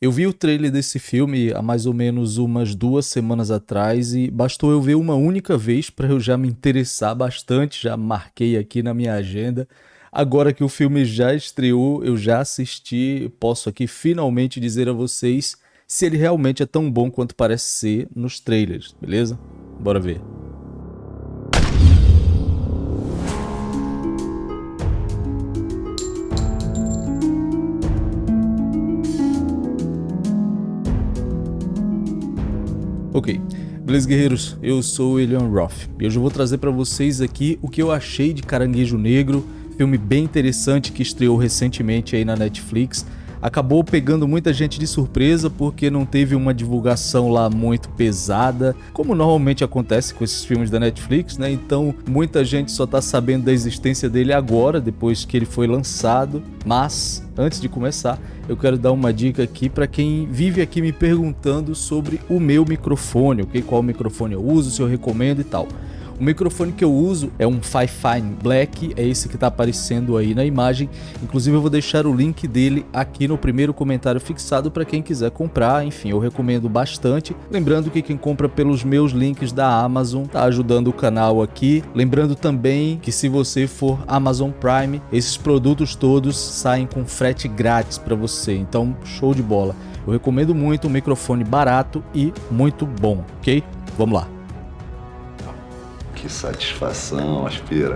Eu vi o trailer desse filme há mais ou menos umas duas semanas atrás e bastou eu ver uma única vez para eu já me interessar bastante, já marquei aqui na minha agenda. Agora que o filme já estreou, eu já assisti, posso aqui finalmente dizer a vocês se ele realmente é tão bom quanto parece ser nos trailers, beleza? Bora ver. Ok, beleza guerreiros, eu sou o Elian Roth. E hoje eu vou trazer para vocês aqui o que eu achei de Caranguejo Negro, filme bem interessante que estreou recentemente aí na Netflix, acabou pegando muita gente de surpresa porque não teve uma divulgação lá muito pesada, como normalmente acontece com esses filmes da Netflix, né? Então muita gente só tá sabendo da existência dele agora, depois que ele foi lançado. Mas antes de começar, eu quero dar uma dica aqui para quem vive aqui me perguntando sobre o meu microfone, ok? Qual microfone eu uso, se eu recomendo e tal. O microfone que eu uso é um Fifine Black, é esse que está aparecendo aí na imagem. Inclusive eu vou deixar o link dele aqui no primeiro comentário fixado para quem quiser comprar. Enfim, eu recomendo bastante. Lembrando que quem compra pelos meus links da Amazon está ajudando o canal aqui. Lembrando também que se você for Amazon Prime, esses produtos todos saem com frete grátis para você. Então, show de bola. Eu recomendo muito um microfone barato e muito bom, ok? Vamos lá. Que satisfação, aspira.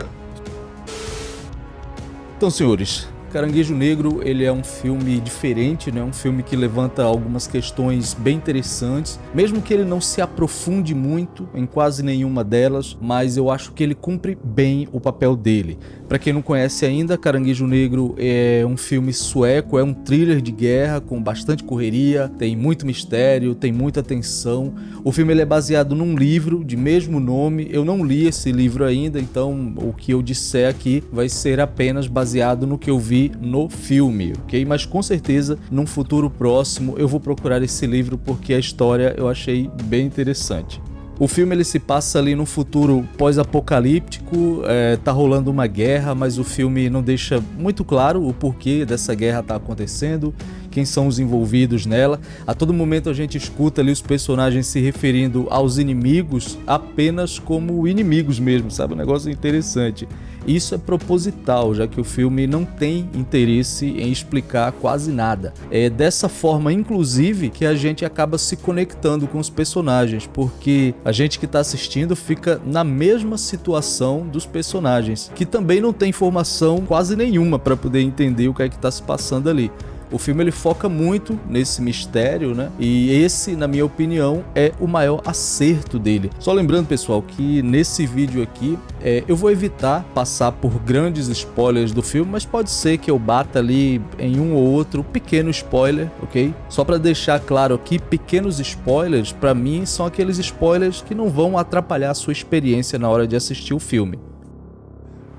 Então, senhores, Caranguejo Negro ele é um filme diferente, né? um filme que levanta algumas questões bem interessantes, mesmo que ele não se aprofunde muito em quase nenhuma delas, mas eu acho que ele cumpre bem o papel dele. Para quem não conhece ainda, Caranguejo Negro é um filme sueco, é um thriller de guerra com bastante correria, tem muito mistério, tem muita tensão. O filme ele é baseado num livro de mesmo nome, eu não li esse livro ainda, então o que eu disser aqui vai ser apenas baseado no que eu vi no filme, ok? Mas com certeza, num futuro próximo, eu vou procurar esse livro porque a história eu achei bem interessante. O filme ele se passa ali no futuro pós-apocalíptico, é, tá rolando uma guerra, mas o filme não deixa muito claro o porquê dessa guerra tá acontecendo, quem são os envolvidos nela. A todo momento a gente escuta ali os personagens se referindo aos inimigos apenas como inimigos mesmo, sabe? Um negócio interessante. Isso é proposital, já que o filme não tem interesse em explicar quase nada. É dessa forma, inclusive, que a gente acaba se conectando com os personagens, porque a gente que está assistindo fica na mesma situação dos personagens, que também não tem informação quase nenhuma para poder entender o que é que está se passando ali. O filme ele foca muito nesse mistério, né? E esse, na minha opinião, é o maior acerto dele. Só lembrando, pessoal, que nesse vídeo aqui é, eu vou evitar passar por grandes spoilers do filme, mas pode ser que eu bata ali em um ou outro pequeno spoiler, ok? Só para deixar claro aqui, pequenos spoilers, para mim, são aqueles spoilers que não vão atrapalhar a sua experiência na hora de assistir o filme.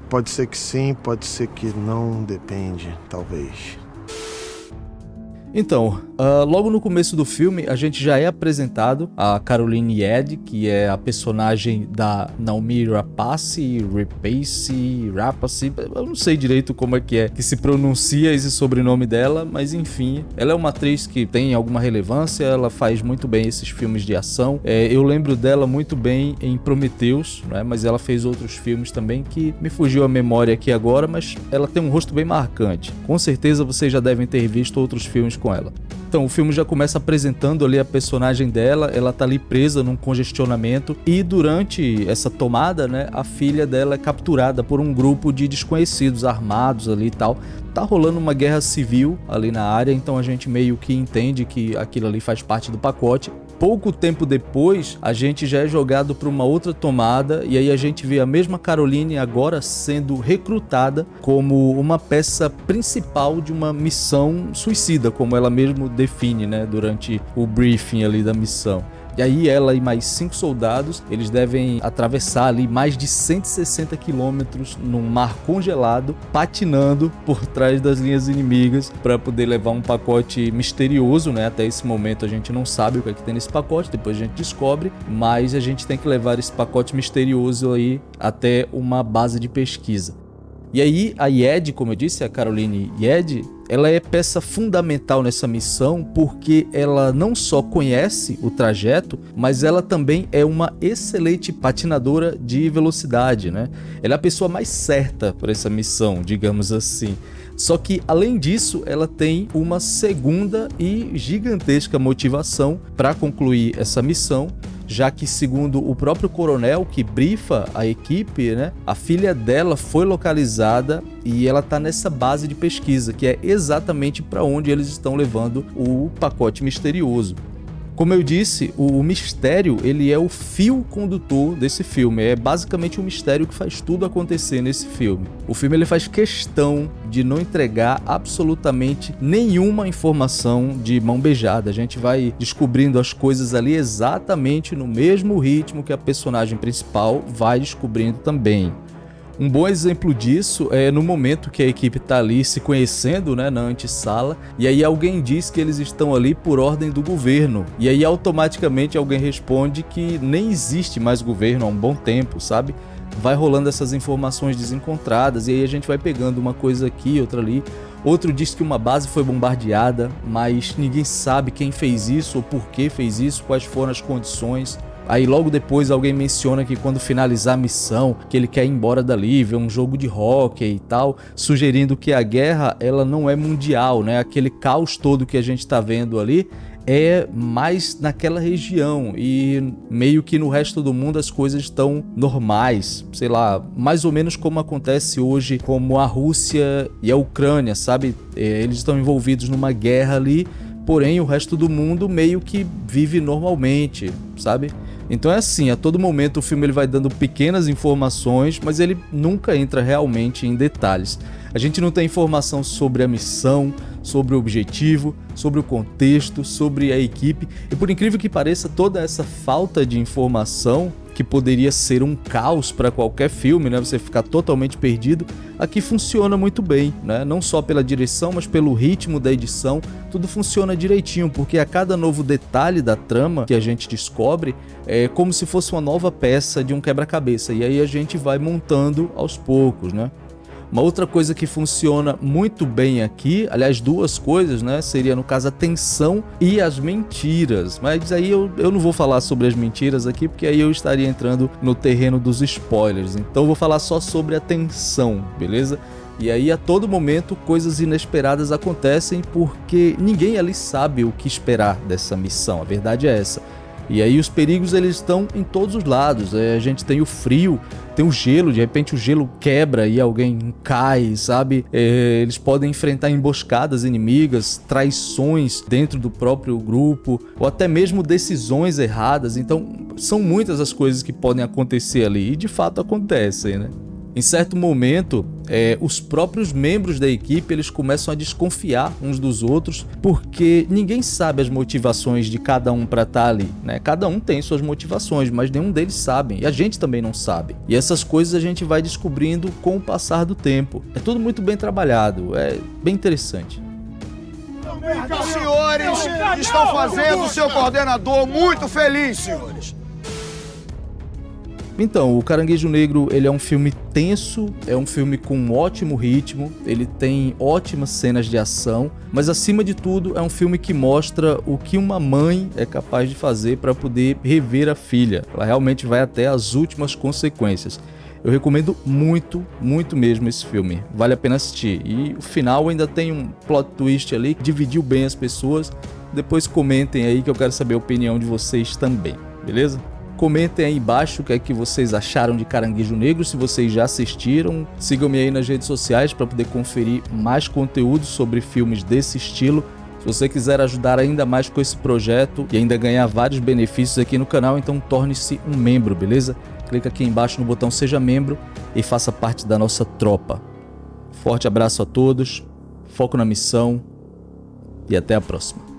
Pode ser que sim, pode ser que não, depende, talvez. Então, uh, logo no começo do filme, a gente já é apresentado a Caroline Ed, que é a personagem da Naomi Rapace, Rapace, Rapace, eu não sei direito como é que é que se pronuncia esse sobrenome dela, mas enfim, ela é uma atriz que tem alguma relevância, ela faz muito bem esses filmes de ação. É, eu lembro dela muito bem em Prometheus, né, mas ela fez outros filmes também que me fugiu a memória aqui agora, mas ela tem um rosto bem marcante. Com certeza vocês já devem ter visto outros filmes com ela. Então, o filme já começa apresentando ali a personagem dela, ela tá ali presa num congestionamento e durante essa tomada, né, a filha dela é capturada por um grupo de desconhecidos armados ali e tal. Tá rolando uma guerra civil ali na área, então a gente meio que entende que aquilo ali faz parte do pacote pouco tempo depois, a gente já é jogado para uma outra tomada e aí a gente vê a mesma Caroline agora sendo recrutada como uma peça principal de uma missão suicida, como ela mesmo define, né, durante o briefing ali da missão. E aí ela e mais cinco soldados, eles devem atravessar ali mais de 160 quilômetros num mar congelado, patinando por trás das linhas inimigas para poder levar um pacote misterioso, né? Até esse momento a gente não sabe o que é que tem nesse pacote, depois a gente descobre, mas a gente tem que levar esse pacote misterioso aí até uma base de pesquisa. E aí a Yed, como eu disse, a Caroline Yed, ela é peça fundamental nessa missão porque ela não só conhece o trajeto, mas ela também é uma excelente patinadora de velocidade, né? Ela é a pessoa mais certa para essa missão, digamos assim. Só que, além disso, ela tem uma segunda e gigantesca motivação para concluir essa missão, já que segundo o próprio coronel que brifa a equipe, né, a filha dela foi localizada e ela está nessa base de pesquisa, que é exatamente para onde eles estão levando o pacote misterioso. Como eu disse, o mistério ele é o fio condutor desse filme, é basicamente o mistério que faz tudo acontecer nesse filme. O filme ele faz questão de não entregar absolutamente nenhuma informação de mão beijada. A gente vai descobrindo as coisas ali exatamente no mesmo ritmo que a personagem principal vai descobrindo também. Um bom exemplo disso é no momento que a equipe está ali se conhecendo né, na antessala e aí alguém diz que eles estão ali por ordem do governo e aí automaticamente alguém responde que nem existe mais governo há um bom tempo, sabe? Vai rolando essas informações desencontradas e aí a gente vai pegando uma coisa aqui, outra ali. Outro diz que uma base foi bombardeada, mas ninguém sabe quem fez isso ou por que fez isso, quais foram as condições. Aí logo depois alguém menciona que quando finalizar a missão, que ele quer ir embora dali, ver um jogo de hockey e tal, sugerindo que a guerra ela não é mundial, né? Aquele caos todo que a gente está vendo ali é mais naquela região e meio que no resto do mundo as coisas estão normais, sei lá, mais ou menos como acontece hoje como a Rússia e a Ucrânia, sabe? É, eles estão envolvidos numa guerra ali, porém o resto do mundo meio que vive normalmente, sabe? Então é assim, a todo momento o filme ele vai dando pequenas informações, mas ele nunca entra realmente em detalhes. A gente não tem informação sobre a missão, sobre o objetivo, sobre o contexto, sobre a equipe, e por incrível que pareça, toda essa falta de informação que poderia ser um caos para qualquer filme, né? Você ficar totalmente perdido, aqui funciona muito bem, né? Não só pela direção, mas pelo ritmo da edição, tudo funciona direitinho, porque a cada novo detalhe da trama que a gente descobre é como se fosse uma nova peça de um quebra-cabeça, e aí a gente vai montando aos poucos, né? Uma outra coisa que funciona muito bem aqui, aliás, duas coisas, né? Seria no caso a tensão e as mentiras. Mas aí eu, eu não vou falar sobre as mentiras aqui, porque aí eu estaria entrando no terreno dos spoilers. Então eu vou falar só sobre a tensão, beleza? E aí a todo momento coisas inesperadas acontecem porque ninguém ali sabe o que esperar dessa missão. A verdade é essa. E aí os perigos eles estão em todos os lados. É, a gente tem o frio, tem o gelo, de repente o gelo quebra e alguém cai, sabe? É, eles podem enfrentar emboscadas inimigas, traições dentro do próprio grupo, ou até mesmo decisões erradas. Então são muitas as coisas que podem acontecer ali e de fato acontecem, né? Em certo momento, é, os próprios membros da equipe eles começam a desconfiar uns dos outros porque ninguém sabe as motivações de cada um para estar tá ali. Né? Cada um tem suas motivações, mas nenhum deles sabe e a gente também não sabe. E essas coisas a gente vai descobrindo com o passar do tempo. É tudo muito bem trabalhado, é bem interessante. Os senhores estão fazendo o seu coordenador muito feliz, senhores. Então, o Caranguejo Negro ele é um filme tenso, é um filme com um ótimo ritmo, ele tem ótimas cenas de ação, mas acima de tudo é um filme que mostra o que uma mãe é capaz de fazer para poder rever a filha. Ela realmente vai até as últimas consequências. Eu recomendo muito, muito mesmo esse filme. Vale a pena assistir. E o final ainda tem um plot twist ali dividiu bem as pessoas. Depois comentem aí que eu quero saber a opinião de vocês também, beleza? Comentem aí embaixo o que é que vocês acharam de Caranguejo Negro, se vocês já assistiram. Sigam-me aí nas redes sociais para poder conferir mais conteúdo sobre filmes desse estilo. Se você quiser ajudar ainda mais com esse projeto e ainda ganhar vários benefícios aqui no canal, então torne-se um membro, beleza? Clica aqui embaixo no botão Seja Membro e faça parte da nossa tropa. Forte abraço a todos, foco na missão e até a próxima.